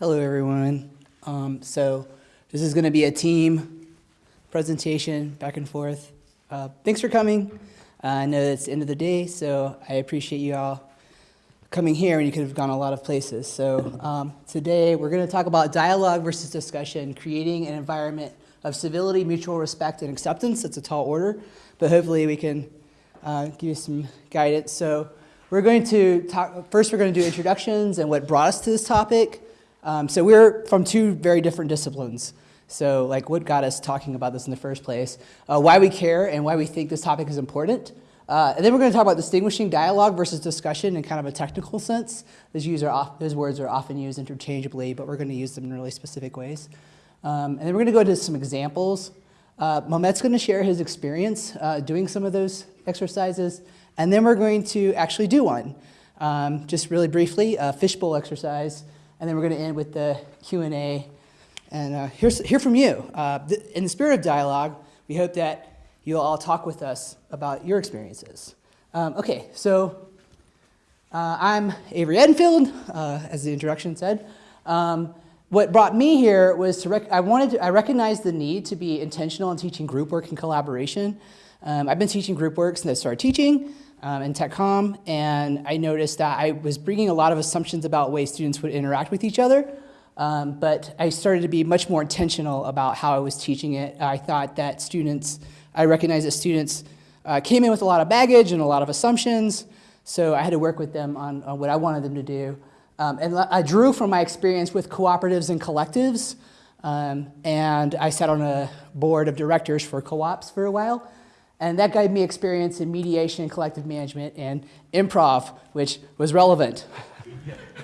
Hello, everyone. Um, so this is going to be a team presentation, back and forth. Uh, thanks for coming. Uh, I know it's the end of the day, so I appreciate you all coming here, and you could have gone a lot of places. So um, today we're going to talk about dialogue versus discussion, creating an environment of civility, mutual respect, and acceptance. It's a tall order, but hopefully we can uh, give you some guidance. So we're going to talk, first we're going to do introductions and what brought us to this topic. Um, so we're from two very different disciplines. So like what got us talking about this in the first place, uh, why we care and why we think this topic is important. Uh, and then we're going to talk about distinguishing dialogue versus discussion in kind of a technical sense. Those, off, those words are often used interchangeably, but we're going to use them in really specific ways. Um, and then we're going to go into some examples. Uh, Mehmet's going to share his experience uh, doing some of those exercises. And then we're going to actually do one. Um, just really briefly, a fishbowl exercise. And then we're going to end with the Q&A. And uh, here's, hear from you. Uh, in the spirit of dialogue, we hope that you'll all talk with us about your experiences. Um, okay, so uh, I'm Avery Edenfield, uh, as the introduction said. Um, what brought me here was to, I wanted to, I recognized the need to be intentional in teaching group work and collaboration. Um, I've been teaching group work since I started teaching um, in TechCom, and I noticed that I was bringing a lot of assumptions about ways students would interact with each other, um, but I started to be much more intentional about how I was teaching it. I thought that students, I recognized that students uh, came in with a lot of baggage and a lot of assumptions, so I had to work with them on, on what I wanted them to do. Um, and I drew from my experience with cooperatives and collectives, um, and I sat on a board of directors for co-ops for a while. And that gave me experience in mediation and collective management and improv, which was relevant.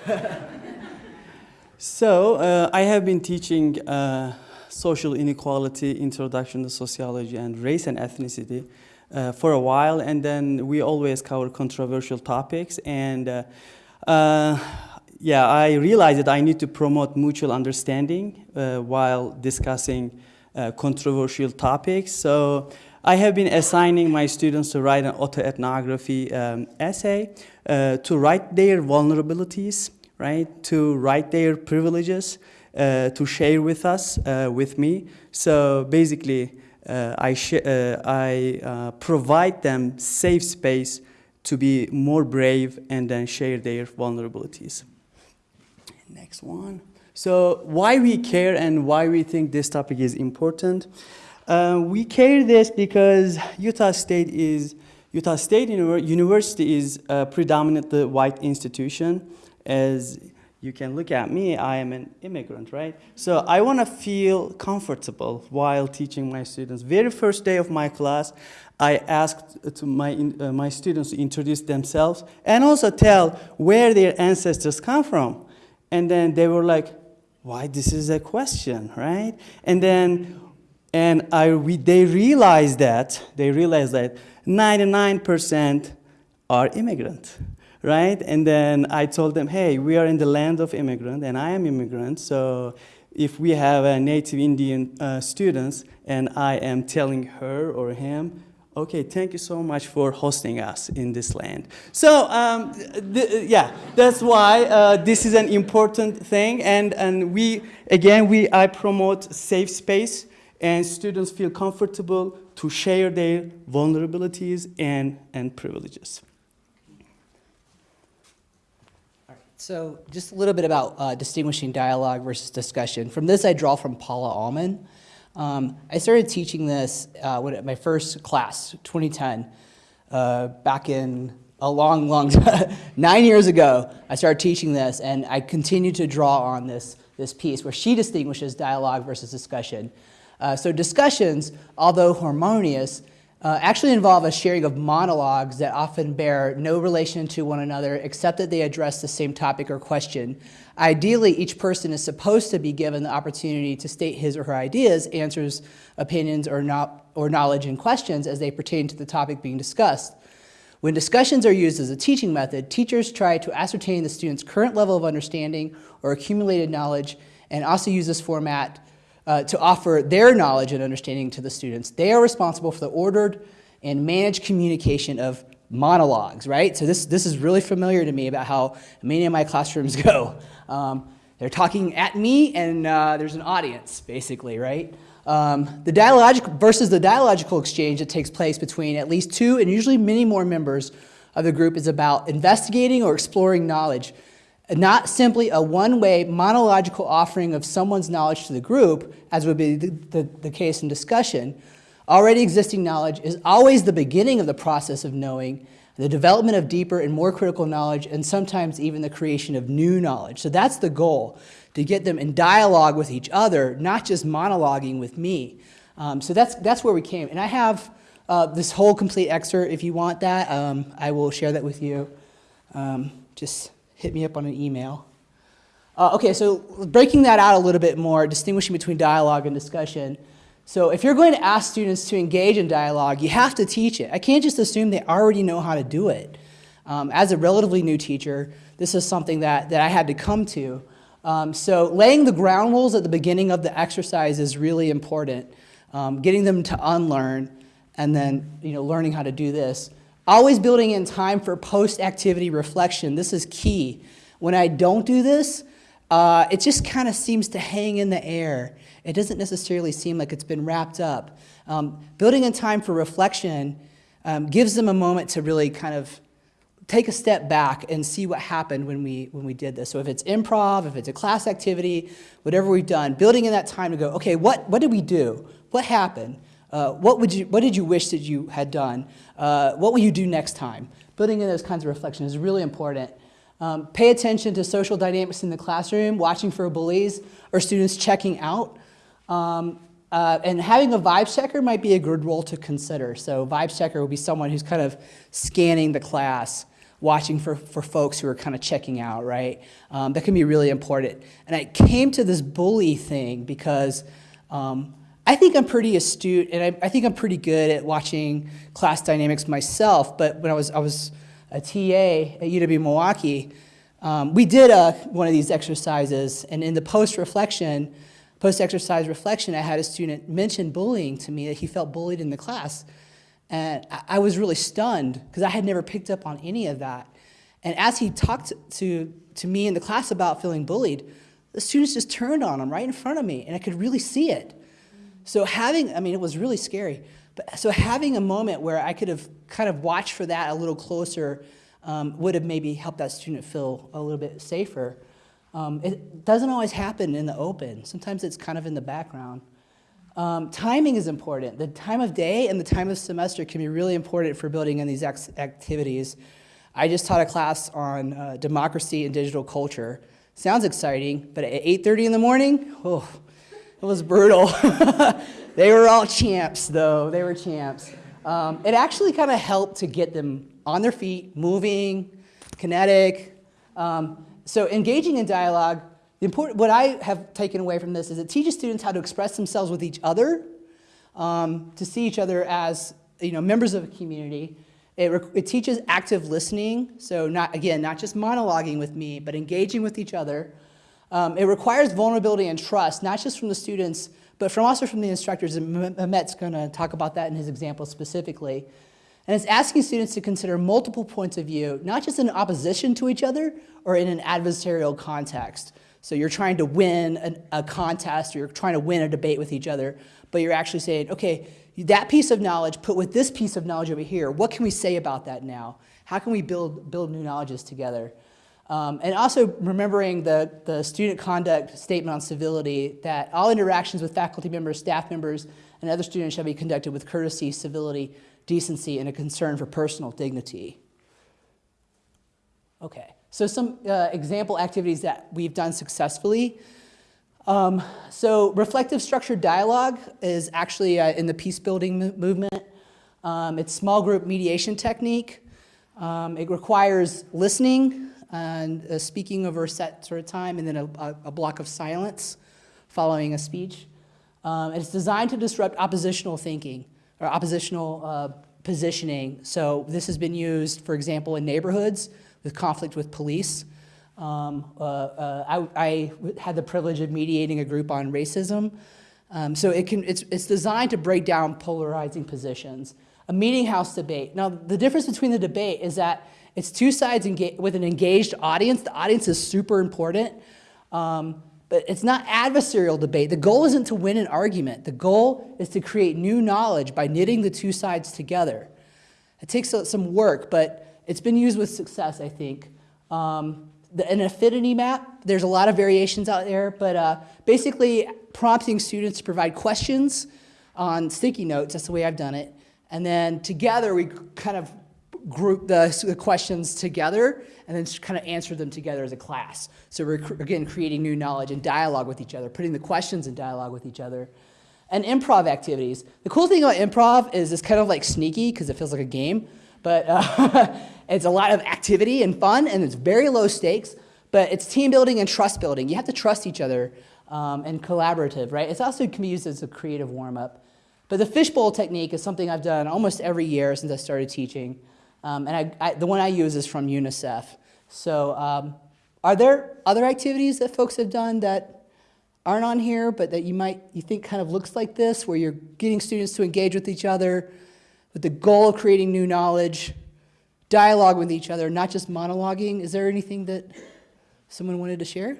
so uh, I have been teaching uh, social inequality, introduction to sociology, and race and ethnicity uh, for a while. And then we always cover controversial topics. And uh, uh, yeah, I realized that I need to promote mutual understanding uh, while discussing controversial topics. So I have been assigning my students to write an autoethnography um, essay, uh, to write their vulnerabilities, right, to write their privileges, uh, to share with us, uh, with me. So basically, uh, I, uh, I uh, provide them safe space to be more brave and then share their vulnerabilities. Next one. So why we care and why we think this topic is important. Uh, we carry this because Utah State is Utah State University is a predominantly white institution. As you can look at me, I am an immigrant, right? So I want to feel comfortable while teaching my students. Very first day of my class, I asked to my, uh, my students to introduce themselves and also tell where their ancestors come from. And then they were like, why this is a question, right? And then and I, they realized that, they realized that 99% are immigrant, right? And then I told them, hey, we are in the land of immigrant, and I am immigrant, so if we have a native Indian uh, students, and I am telling her or him, okay, thank you so much for hosting us in this land. So um, yeah, that's why uh, this is an important thing, and, and we, again, we, I promote safe space, and students feel comfortable to share their vulnerabilities and, and privileges. So just a little bit about uh, distinguishing dialogue versus discussion. From this, I draw from Paula Allman. Um, I started teaching this uh, when, my first class, 2010, uh, back in a long, long time, nine years ago, I started teaching this, and I continue to draw on this, this piece where she distinguishes dialogue versus discussion. Uh, so discussions, although harmonious, uh, actually involve a sharing of monologues that often bear no relation to one another except that they address the same topic or question. Ideally, each person is supposed to be given the opportunity to state his or her ideas, answers, opinions, or, not, or knowledge and questions as they pertain to the topic being discussed. When discussions are used as a teaching method, teachers try to ascertain the student's current level of understanding or accumulated knowledge and also use this format uh, to offer their knowledge and understanding to the students. They are responsible for the ordered and managed communication of monologues, right? So this, this is really familiar to me about how many of my classrooms go. Um, they're talking at me and uh, there's an audience, basically, right? Um, the dialogical versus the dialogical exchange that takes place between at least two and usually many more members of the group is about investigating or exploring knowledge, not simply a one-way monological offering of someone's knowledge to the group, as would be the, the, the case in discussion. Already existing knowledge is always the beginning of the process of knowing, the development of deeper and more critical knowledge, and sometimes even the creation of new knowledge. So that's the goal, to get them in dialogue with each other, not just monologuing with me. Um, so that's, that's where we came. And I have uh, this whole complete excerpt, if you want that, um, I will share that with you. Um, just hit me up on an email. Uh, okay, so breaking that out a little bit more, distinguishing between dialogue and discussion. So if you're going to ask students to engage in dialogue, you have to teach it. I can't just assume they already know how to do it. Um, as a relatively new teacher, this is something that, that I had to come to. Um, so laying the ground rules at the beginning of the exercise is really important. Um, getting them to unlearn and then you know, learning how to do this. Always building in time for post-activity reflection. This is key. When I don't do this, uh, it just kind of seems to hang in the air. It doesn't necessarily seem like it's been wrapped up. Um, building in time for reflection um, gives them a moment to really kind of take a step back and see what happened when we, when we did this. So if it's improv, if it's a class activity, whatever we've done, building in that time to go, okay, what, what did we do? What happened? Uh, what, would you, what did you wish that you had done? Uh, what will you do next time? Building in those kinds of reflections is really important. Um, pay attention to social dynamics in the classroom, watching for bullies or students checking out. Um, uh, and having a vibes checker might be a good role to consider. So vibes checker will be someone who's kind of scanning the class, watching for, for folks who are kind of checking out, right? Um, that can be really important. And I came to this bully thing because um, I think I'm pretty astute and I, I, think I'm pretty good at watching class dynamics myself. But when I was, I was a TA at UW Milwaukee, um, we did a, one of these exercises. And in the post-reflection, post-exercise reflection, I had a student mention bullying to me, that he felt bullied in the class. And I, I was really stunned because I had never picked up on any of that. And as he talked to, to me in the class about feeling bullied, the students just turned on him right in front of me, and I could really see it. So having, I mean, it was really scary. But so having a moment where I could have kind of watched for that a little closer um, would have maybe helped that student feel a little bit safer. Um, it doesn't always happen in the open. Sometimes it's kind of in the background. Um, timing is important. The time of day and the time of semester can be really important for building in these activities. I just taught a class on uh, democracy and digital culture. Sounds exciting, but at 8.30 in the morning, oh, it was brutal. they were all champs, though. They were champs. Um, it actually kind of helped to get them on their feet, moving, kinetic. Um, so engaging in dialogue, the important, what I have taken away from this is it teaches students how to express themselves with each other, um, to see each other as you know, members of a community. It, it teaches active listening, so not, again, not just monologuing with me, but engaging with each other. Um, it requires vulnerability and trust, not just from the students, but from also from the instructors. And Mehmet's going to talk about that in his example specifically. And it's asking students to consider multiple points of view, not just in opposition to each other or in an adversarial context. So you're trying to win a contest or you're trying to win a debate with each other, but you're actually saying, okay, that piece of knowledge put with this piece of knowledge over here, what can we say about that now? How can we build, build new knowledges together? Um, and also remembering the, the student conduct statement on civility that all interactions with faculty members, staff members, and other students shall be conducted with courtesy, civility, decency, and a concern for personal dignity. Okay, so some uh, example activities that we've done successfully. Um, so reflective structured dialogue is actually uh, in the peace building movement. Um, it's small group mediation technique. Um, it requires listening, and uh, speaking over a set sort of time and then a, a, block of silence following a speech. Um, it's designed to disrupt oppositional thinking or oppositional uh, positioning. So this has been used, for example, in neighborhoods with conflict with police. Um, uh, uh I, I, had the privilege of mediating a group on racism. Um, so it can, it's, it's designed to break down polarizing positions. A meeting house debate. Now, the difference between the debate is that it's two sides with an engaged audience. The audience is super important. Um, but it's not adversarial debate. The goal isn't to win an argument. The goal is to create new knowledge by knitting the two sides together. It takes some work, but it's been used with success, I think. Um, the, an affinity map, there's a lot of variations out there, but uh, basically prompting students to provide questions on sticky notes, that's the way I've done it. And then together we kind of group the, the questions together and then kind of answer them together as a class. So we're, again, creating new knowledge and dialogue with each other, putting the questions in dialogue with each other. And improv activities. The cool thing about improv is it's kind of like sneaky because it feels like a game, but uh, it's a lot of activity and fun and it's very low stakes, but it's team building and trust building. You have to trust each other um, and collaborative, right? It's also can be used as a creative warm up. But the fishbowl technique is something I've done almost every year since I started teaching. Um, and I, I, the one I use is from UNICEF. So um, are there other activities that folks have done that aren't on here, but that you might, you think kind of looks like this, where you're getting students to engage with each other with the goal of creating new knowledge, dialogue with each other, not just monologuing? Is there anything that someone wanted to share?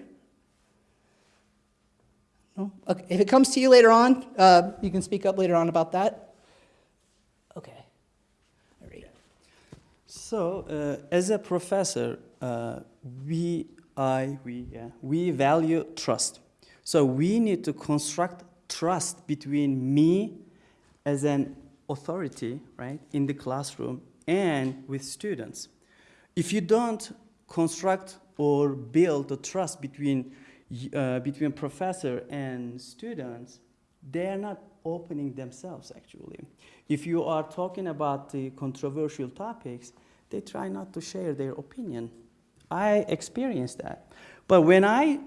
No? Okay. If it comes to you later on, uh, you can speak up later on about that. Okay. All right. So, uh, as a professor, uh, we, I, we, yeah, we value trust. So we need to construct trust between me as an authority, right, in the classroom and with students. If you don't construct or build the trust between uh, between professor and students, they are not opening themselves actually. If you are talking about the controversial topics, they try not to share their opinion. I experienced that. But when I,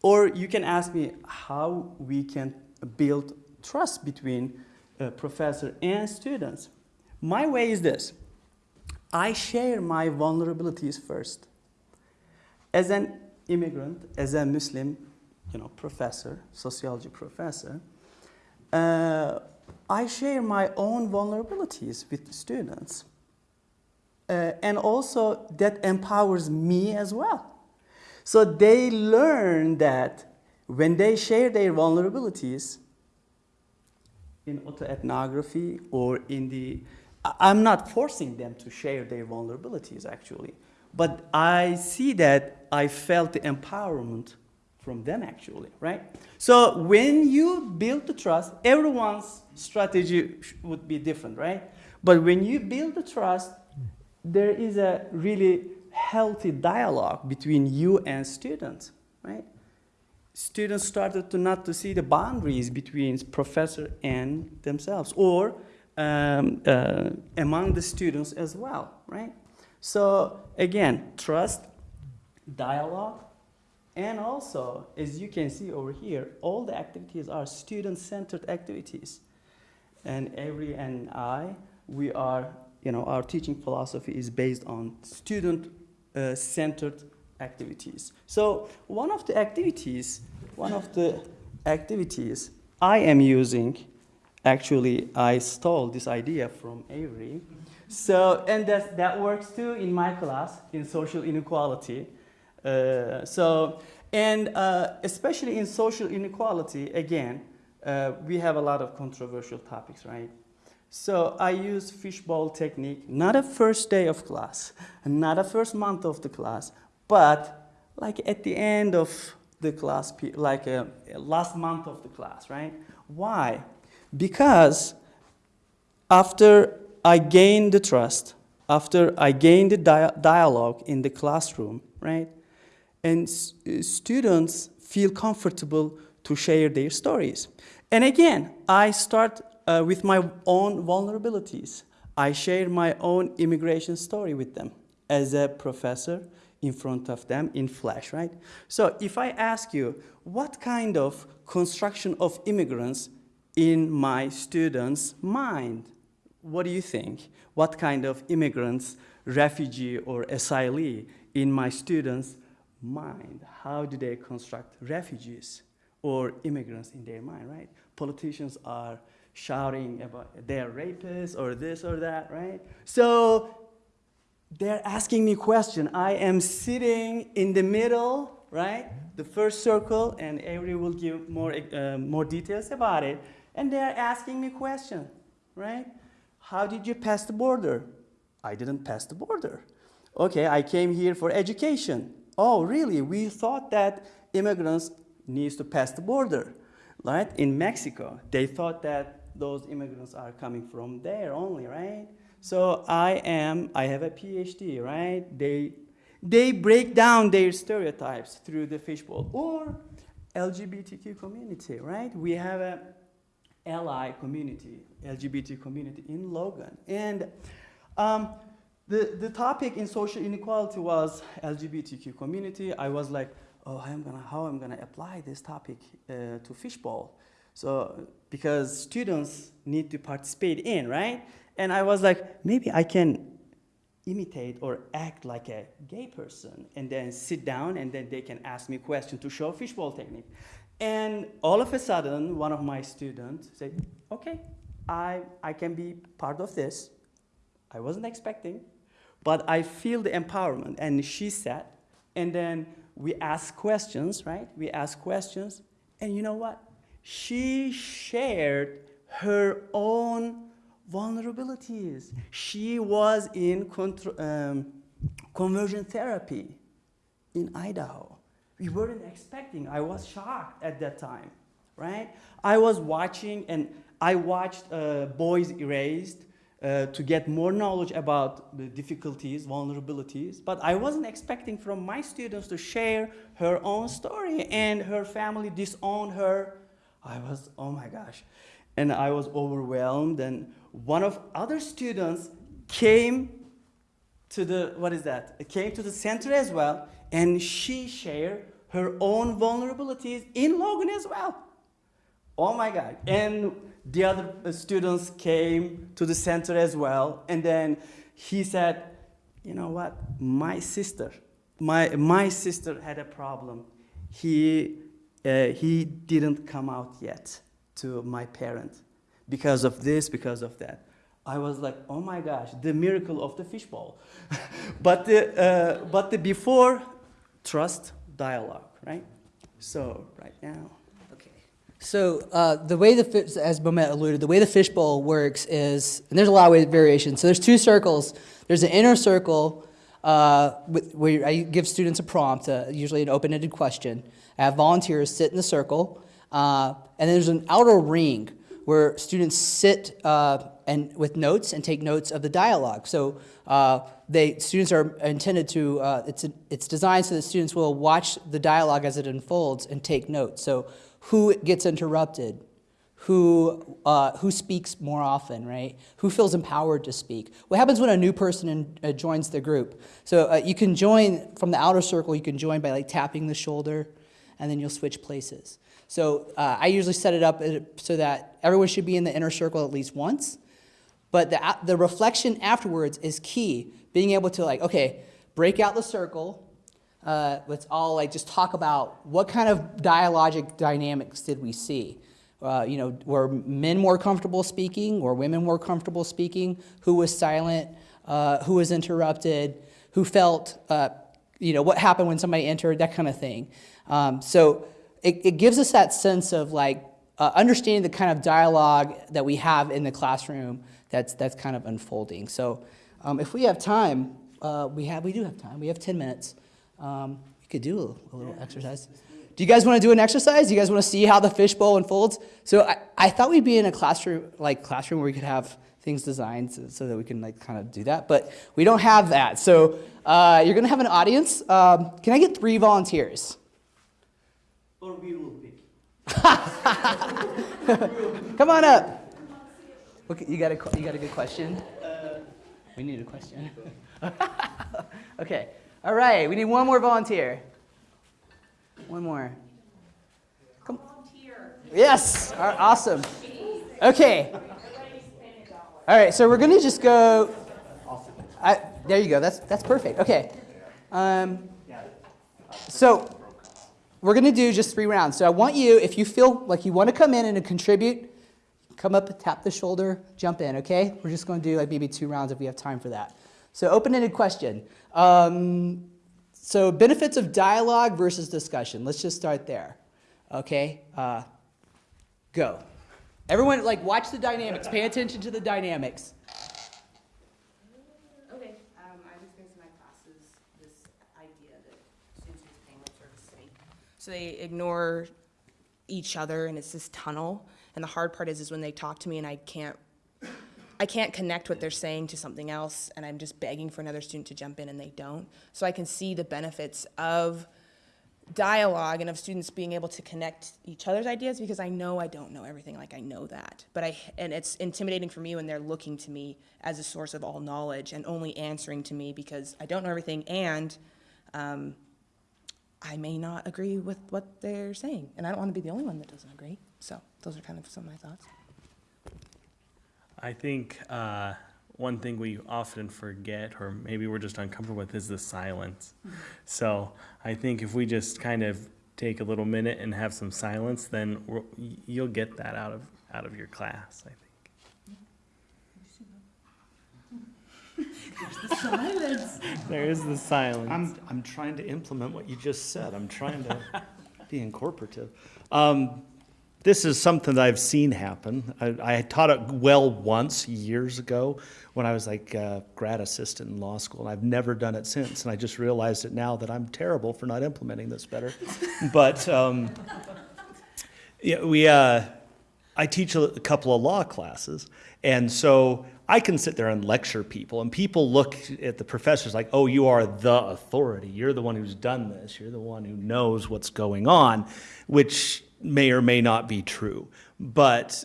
or you can ask me how we can build trust between a professor and students. My way is this. I share my vulnerabilities first. As an immigrant, as a Muslim, you know, professor, sociology professor, uh, I share my own vulnerabilities with students. Uh, and also that empowers me as well. So they learn that when they share their vulnerabilities in autoethnography or in the, I'm not forcing them to share their vulnerabilities actually, but I see that I felt the empowerment from them actually, right? So when you build the trust, everyone's strategy would be different, right? But when you build the trust, there is a really healthy dialogue between you and students, right? Students started to not to see the boundaries between professor and themselves, or um, uh, among the students as well, right? So again, trust, dialogue, and also, as you can see over here, all the activities are student-centered activities. And every and I, we are, you know, our teaching philosophy is based on student-centered activities. So one of the activities, one of the activities I am using, actually, I stole this idea from Avery. So, and that, that works too in my class in social inequality. Uh, so, and uh, especially in social inequality, again, uh, we have a lot of controversial topics, right? So I use fishbowl technique, not a first day of class, not a first month of the class, but like at the end of the class, like a, a last month of the class, right? Why? Because after I gain the trust, after I gain the dia dialogue in the classroom, right? and students feel comfortable to share their stories. And again, I start uh, with my own vulnerabilities. I share my own immigration story with them as a professor in front of them in flash, right? So if I ask you, what kind of construction of immigrants in my students' mind? What do you think? What kind of immigrants, refugee or asylee in my students' mind. How do they construct refugees or immigrants in their mind, right? Politicians are shouting about they're rapists or this or that, right? So they're asking me question. I am sitting in the middle right? The first circle, and Avery will give more, uh, more details about it. And they're asking me question, right? How did you pass the border? I didn't pass the border. Okay, I came here for education. Oh, really? We thought that immigrants needs to pass the border, right? In Mexico, they thought that those immigrants are coming from there only, right? So I am, I have a PhD, right? They, they break down their stereotypes through the fishbowl or LGBTQ community, right? We have a ally community, LGBT community in Logan. And um, the, the topic in social inequality was LGBTQ community. I was like, oh, I'm gonna, how I'm gonna apply this topic uh, to fishbowl. So, because students need to participate in, right? And I was like, maybe I can imitate or act like a gay person and then sit down and then they can ask me questions to show fishbowl technique. And all of a sudden, one of my students said, okay, I, I can be part of this. I wasn't expecting, but I feel the empowerment. And she said, and then we ask questions, right? We ask questions, and you know what? She shared her own vulnerabilities. She was in um, conversion therapy in Idaho. We weren't expecting. I was shocked at that time, right? I was watching, and I watched uh, Boys Erased uh, to get more knowledge about the difficulties, vulnerabilities, but I wasn't expecting from my students to share her own story and her family disowned her. I was, oh my gosh. And I was overwhelmed, and one of other students came to the, what is that? Came to the center as well, and she shared her own vulnerabilities in Logan as well. Oh my God. And the other students came to the center as well. And then he said, you know what? My sister, my, my sister had a problem. He, uh, he didn't come out yet to my parent because of this, because of that. I was like, oh my gosh, the miracle of the fishbowl. but, the, uh, but the before, trust, dialogue, right? So right now. Okay. So uh, the way the as Mehmet alluded, the way the fishbowl works is, and there's a lot of variations. So there's two circles. There's an inner circle uh, where I give students a prompt, uh, usually an open-ended question. I have volunteers sit in the circle, uh, and then there's an outer ring where students sit uh, and with notes and take notes of the dialogue. So uh, they students are intended to uh, it's it's designed so that students will watch the dialogue as it unfolds and take notes. So who gets interrupted, who uh, who speaks more often, right? Who feels empowered to speak? What happens when a new person in, uh, joins the group? So you can join from the outer circle. You can join by like tapping the shoulder, and then you'll switch places. So uh, I usually set it up uh, so that everyone should be in the inner circle at least once. But the, the reflection afterwards is key. Being able to like, okay, break out the circle. Uh, let's all like just talk about what kind of dialogic dynamics did we see. Uh, you know, were men more comfortable speaking? Were women more comfortable speaking? Who was silent? Uh, who was interrupted? Who felt, uh, you know, what happened when somebody entered? That kind of thing. Um, so it, it gives us that sense of like uh, understanding the kind of dialogue that we have in the classroom that's, that's kind of unfolding. So um, if we have time, uh, we, have, we do have time. We have 10 minutes. Um, we could do a, a little exercise. Do you guys want to do an exercise? Do you guys want to see how the fishbowl unfolds? So I, I thought we'd be in a classroom, like classroom where we could have things designed so, so that we can like kind of do that, but we don't have that. So uh, you're going to have an audience. Um, can I get three volunteers? Or we will pick. Come on up. Okay, you got a you got a good question. We need a question. okay. All right. We need one more volunteer. One more. Come. Yes. Right, awesome. Okay. All right. So we're gonna just go. I, there you go. That's that's perfect. Okay. Um, so we're to do just three rounds. So I want you, if you feel like you want to come in and contribute, come up, tap the shoulder, jump in, okay? We're just to do like maybe two rounds if we have time for that. So open-ended question. Um, so benefits of dialogue versus discussion. Let's just start there. Okay, uh, go. Everyone, like, watch the dynamics. Pay attention to the dynamics. Okay, um, I was experienced in my classes this idea that students use paying to me. So they ignore each other and it's this tunnel. And the hard part is, is when they talk to me and I can't, I can't connect what they're saying to something else and I'm just begging for another student to jump in and they don't. So I can see the benefits of dialogue and of students being able to connect each other's ideas because I know I don't know everything like I know that. But I and it's intimidating for me when they're looking to me as a source of all knowledge and only answering to me because I don't know everything and um, I may not agree with what they're saying. And I don't want to be the only one that doesn't agree. So those are kind of some of my thoughts. I think uh, one thing we often forget, or maybe we're just uncomfortable with, is the silence. So I think if we just kind of take a little minute and have some silence, then we're, you'll get that out of out of your class. I think. There's the silence. There is the silence. I'm, I'm trying to implement what you just said. I'm trying to be incorporative. Um, this is something that I've seen happen. I, I taught it well once years ago when I was like a grad assistant in law school, and I've never done it since. And I just realized it now that I'm terrible for not implementing this better. but um, yeah, we, uh, I teach a, a couple of law classes, and so I can sit there and lecture people, and people look at the professors like, "Oh, you are the authority. You're the one who's done this. You're the one who knows what's going on," which may or may not be true. But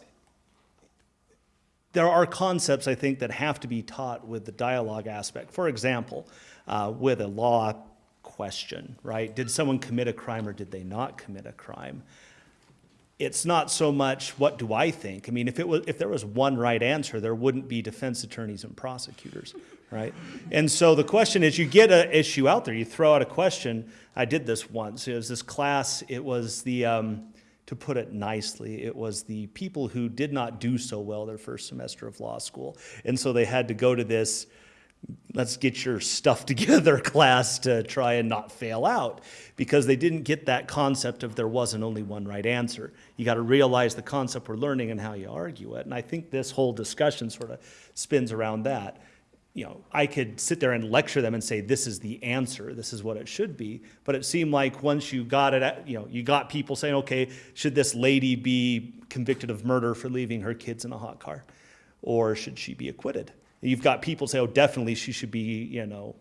there are concepts I think that have to be taught with the dialogue aspect. For example, uh, with a law question, right? Did someone commit a crime or did they not commit a crime? It's not so much what do I think. I mean, if it was if there was one right answer, there wouldn't be defense attorneys and prosecutors, right? And so the question is, you get an issue out there, you throw out a question. I did this once. It was this class. It was the um, to put it nicely, it was the people who did not do so well their first semester of law school. And so they had to go to this, let's get your stuff together class to try and not fail out because they didn't get that concept of there wasn't only one right answer. You got to realize the concept we're learning and how you argue it. And I think this whole discussion sort of spins around that you know, I could sit there and lecture them and say, this is the answer, this is what it should be. But it seemed like once you got it, at- you know, you got people saying, okay, should this lady be convicted of murder for leaving her kids in a hot car? Or should she be acquitted? You've got people say, oh, definitely she should be, you know,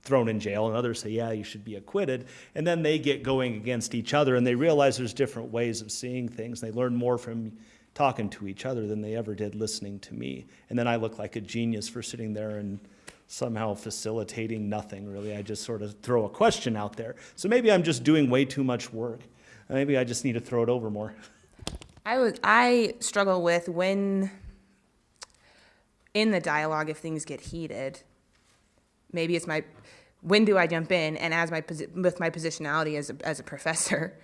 thrown in jail, and others say, yeah, you should be acquitted. And then they get going against each other, and they realize there's different ways of seeing things. They learn more from talking to each other than they ever did listening to me. And then I look like a genius for sitting there and somehow facilitating nothing, really. I just sort of throw a question out there. So maybe I'm just doing way too much work. Maybe I just need to throw it over more. I would I struggle with when in the dialogue if things get heated. Maybe it's my when do I jump in and as my with my positionality as a, as a professor,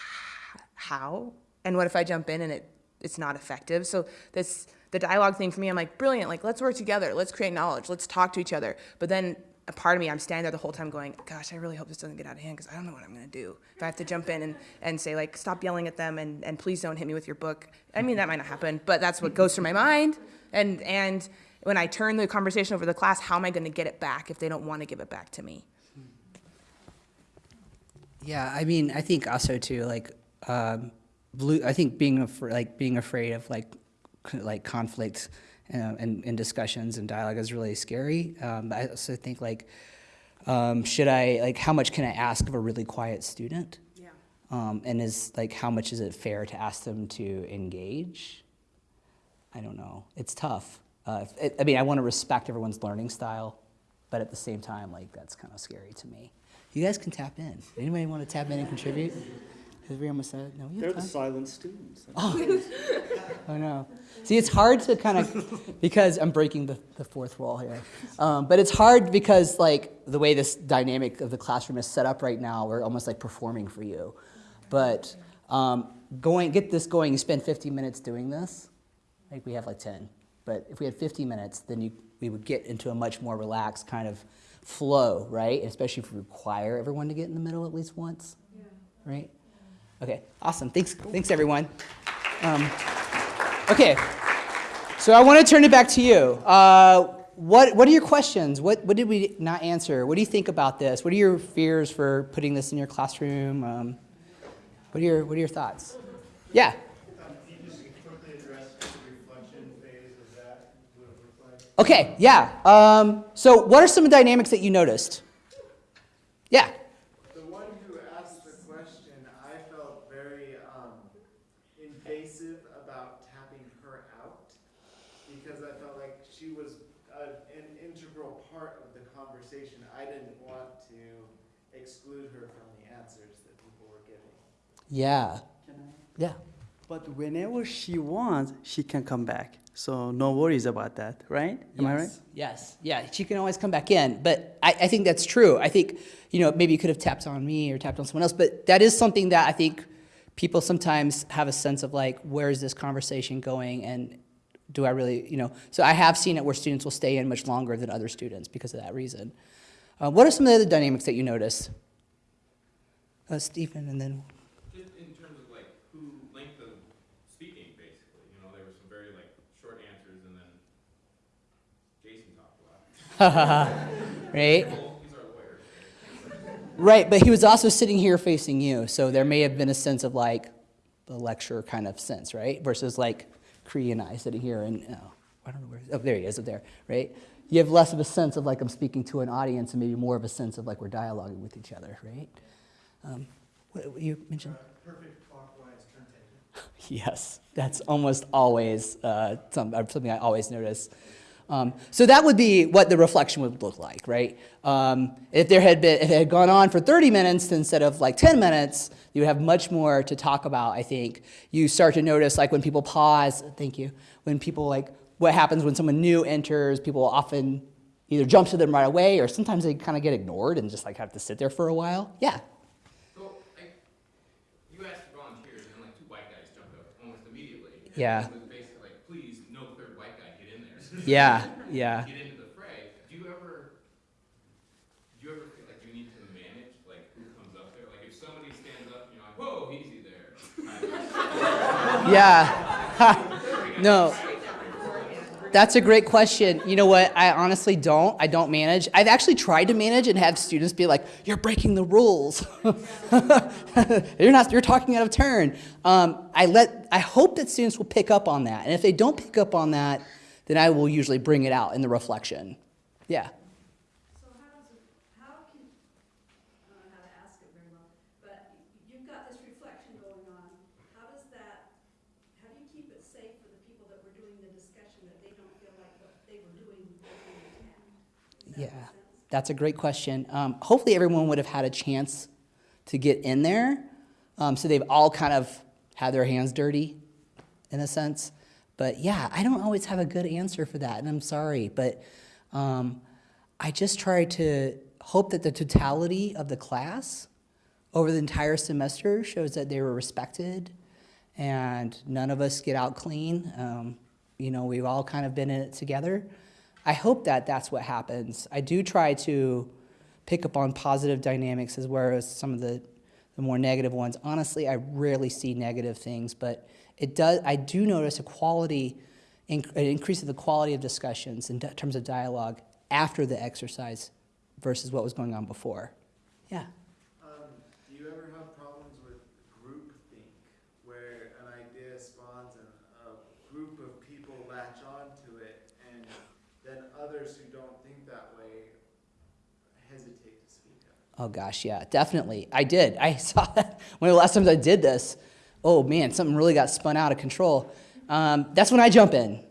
how and what if I jump in and it it's not effective? So this the dialogue thing for me, I'm like brilliant. Like let's work together. Let's create knowledge. Let's talk to each other. But then a part of me, I'm standing there the whole time going, gosh, I really hope this doesn't get out of hand because I don't know what I'm going to do. If I have to jump in and, and say, like, stop yelling at them and, and please don't hit me with your book. I mean, that might not happen, but that's what goes through my mind. And, and when I turn the conversation over to the class, how am I going to get it back if they don't want to give it back to me? Yeah, I mean, I think also too, like, um. I think being afraid, like being afraid of like, like conflict, uh, and, and discussions and dialogue is really scary. Um, I also think like, um, should I like, how much can I ask of a really quiet student? Yeah. Um, and is like, how much is it fair to ask them to engage? I don't know. It's tough. Uh, if- it, I mean, I want to respect everyone's learning style, but at the same time, like that's kind of scary to me. You guys can tap in. Anybody want to tap in and contribute? Has we almost said no? We have time. silent students. Oh no. See, it's hard to kind of because I'm breaking the, the fourth wall here. Um, but it's hard because like the way this dynamic of the classroom is set up right now, we're almost like performing for you. But um, going get this going, you spend 50 minutes doing this. I think we have like 10. But if we had 50 minutes, then you we would get into a much more relaxed kind of flow, right? Especially if we require everyone to get in the middle at least once, right? Okay, awesome. Thanks, thanks everyone. Um, okay, so I want to turn it back to you. Uh, what, what are your questions? What, what did we not answer? What do you think about this? What are your fears for putting this in your classroom? Um, what, are your, what are your thoughts? Yeah. Okay, yeah. Um, so, what are some dynamics that you noticed? Yeah. The one who asked the question, I felt very um, invasive about tapping her out because I felt like she was a, an integral part of the conversation. I didn't want to exclude her from the answers that people were giving. Yeah. Yeah. But whenever she wants, she can come back. So no worries about that, right? Am I right? Yes. Yes. Yeah. She can always come back in. But I, I think that's true. I think, you know, maybe you could have tapped on me or tapped on someone else. But that is something that I think people sometimes have a sense of like, where is this conversation going? And do I really, you know? So I have seen it where students will stay in much longer than other students because of that reason. Uh, what are some of the other dynamics that you notice? Uh, Stephen, and then. Just in terms of like who length of speaking, basically, you know, there were some very like short answers and then Jason talked a lot. right? Well, he's our lawyer. Right, but he was also sitting here facing you, so there may have been a sense of like the lecture kind of sense, right? Versus like Cree and I sitting here and oh, I don't know where. Oh, there he is, up there, right? You have less of a sense of like I'm speaking to an audience, and maybe more of a sense of like we're dialoguing with each other, right? Um, what, what you mentioned? Perfect clockwise turn taking. Yes, that's almost always uh, some, uh, something I always notice. Um, so that would be what the reflection would look like, right? Um, if there had been, if it had gone on for 30 minutes instead of like 10 minutes, you would have much more to talk about. I think you start to notice like when people pause. Thank you. When people like what happens when someone new enters, people often either jump to them right away, or sometimes they kind of get ignored and just like have to sit there for a while. Yeah. So, like, you asked volunteers and like two white guys jumped up almost immediately. Yeah. It was basically like, please, no third white guy, get in there. Yeah. Yeah. Get into the fray. Do you ever, do you ever feel like you need to manage like who comes up there? Like if somebody stands up, you're like, whoa, easy there. Yeah. no. That's a great question. You know what? I honestly don't. I don't manage. I've actually tried to manage and have students be like, "You're breaking the rules. you're not. You're talking out of turn." Um, I let. I hope that students will pick up on that, and if they don't pick up on that, then I will usually bring it out in the reflection. Yeah. So how does, how can, I don't know how to ask it very well, but you've got this reflection going on. How does that, how do you keep it safe for the people that were doing the discussion, that they don't feel like what they were doing was being attend? Does that make Yeah, that's a great question. Um, hopefully, everyone would have had a chance to get in there, um, so they've all kind of had their hands dirty, in a sense. But yeah, I don't always have a good answer for that, and I'm sorry, but um, I just try to hope that the totality of the class over the entire semester shows that they were respected, and none of us get out clean. Um, you know, we've all kind of been in it together. I hope that that's what happens. I do try to pick up on positive dynamics as well as some of the, the more negative ones. Honestly, I rarely see negative things, but it does. I do notice a quality, an increase in the quality of discussions in terms of dialogue after the exercise versus what was going on before. Yeah. Um, do you ever have problems with groupthink, where an idea spawns and a group of people latch onto it, and then others who don't think that way hesitate to speak up? Oh gosh, yeah, definitely. I did. I saw that one of the last times I did this. Oh man, something really got spun out of control. Um, that's when I jump in.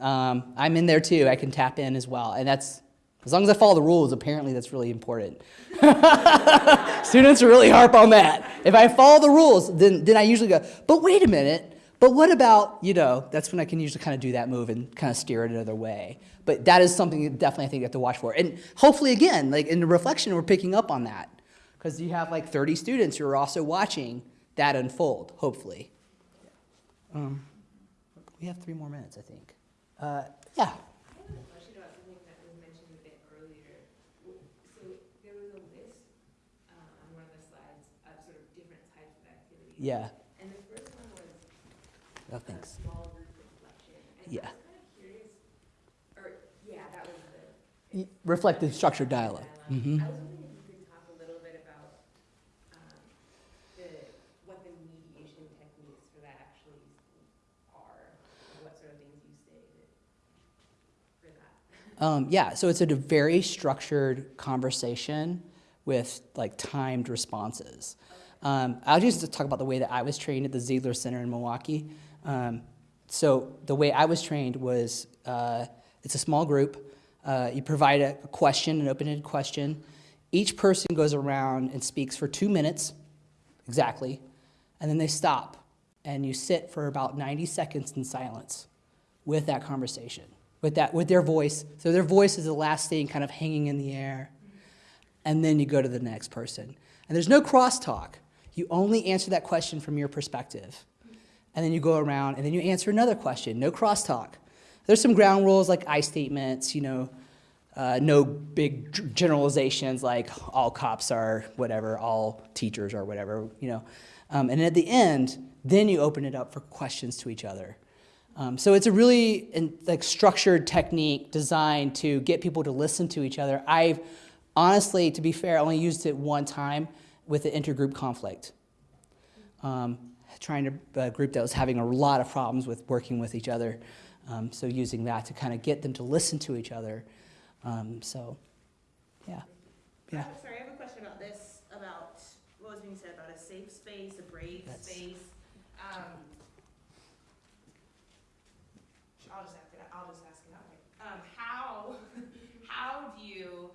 Um, I'm in there too. I can tap in as well, and that's as long as I follow the rules. Apparently, that's really important. Students really harp on that. If I follow the rules, then then I usually go. But wait a minute. But what about you know? That's when I can usually kind of do that move and kind of steer it another way. But that is something definitely I think you have to watch for. And hopefully, again, like in the reflection, we're picking up on that because you have like 30 students who are also watching that unfold, hopefully. Um, we have three more minutes, I think. Uh, yeah. Uh, yeah. And the first one was oh, thanks. small group reflection. And yeah. Kind of curious, or, yeah, that was the reflective structured dialogue. dialogue. Mm -hmm. Um, yeah, so it's a very structured conversation with like timed responses. Um, I'll just talk about the way that I was trained at the Ziegler Center in Milwaukee. Um, so the way I was trained was uh, it's a small group. Uh, you provide a, a question, an open-ended question. Each person goes around and speaks for two minutes, exactly, and then they stop, and you sit for about 90 seconds in silence with that conversation, with that, with their voice. So their voice is the last thing kind of hanging in the air. And then you go to the next person. And there's no crosstalk. You only answer that question from your perspective. And then you go around and then you answer another question. No crosstalk. There's some ground rules like I statements, you know, uh, no big generalizations like all cops are whatever, all teachers are whatever, you know. Um, and at the end, then you open it up for questions to each other. Um, so it's a really in, like structured technique designed to get people to listen to each other. I've honestly, to be fair, only used it one time with an intergroup conflict. Um, trying to a group that was having a lot of problems with working with each other. Um, so using that to kind of get them to listen to each other. Um, so, yeah, yeah. I'm Sorry, I have a question about this, about what was being said about a safe space, a brave That's- space. Um, I'll just ask it, I'll just ask it that way. Um, how, how do you,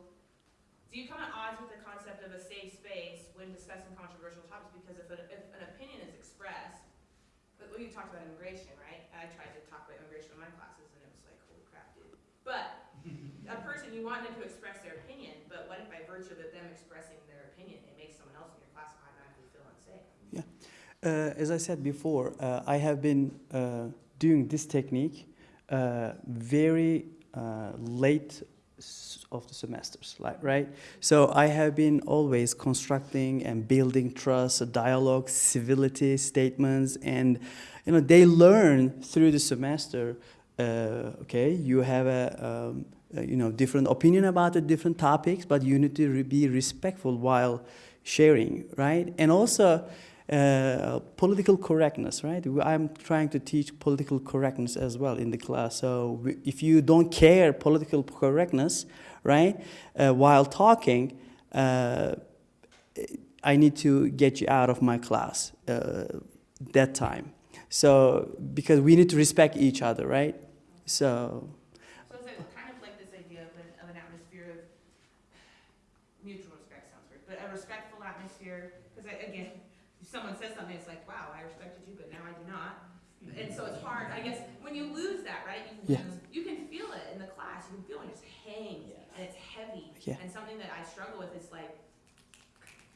do you come at odds with the concept of a safe space when discussing controversial topics? Because if an, if an opinion is expressed, but we talked about immigration, right? I tried to talk about immigration in my classes and it was like, holy crap, dude. But a person, you want them to express their opinion, but what if by virtue of them expressing their opinion, it makes someone else in your class automatically feel unsafe? Uh, as I said before, uh, I have been uh, doing this technique uh, very uh, late of the semesters, like, right? So I have been always constructing and building trust, a dialogue, civility statements, and you know they learn through the semester. Uh, okay, you have a um, you know different opinion about the different topics, but you need to be respectful while sharing, right? And also uh, political correctness, right? I'm trying to teach political correctness as well in the class. So if you don't care political correctness, right, uh, while talking, uh, I need to get you out of my class uh, that time. So because we need to respect each other, right? So So is it kind of like this idea of an, of an atmosphere of mutual respect sounds weird, but a respectful atmosphere? Because again, if someone says something, it's like, wow, I respected you, but now I do not. And so it's hard, I guess, when you lose that, right? You, Yeah. you can feel it in the class. You can feel it just hangs and it's heavy. Yeah. And something that I struggle with is like,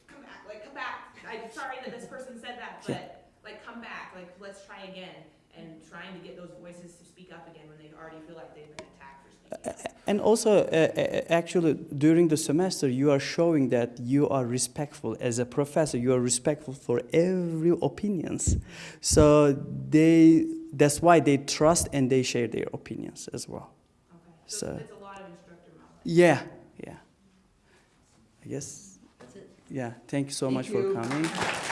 come back, like come back. I'm sorry that this person said that, Yeah. but like come back, like let's try again. And trying to get those voices to speak up again when they already feel like they've been attacked for speaking up. And also, uh, uh, actually, during the semester, you are showing that you are respectful as a professor. You are respectful for every opinions. So they, that's why they trust and they share their opinions as well. Okay, so So- it's a lot of instructor knowledge. Yeah, yeah. I guess. That's it. Yeah. Thank you so Thank much you. for coming.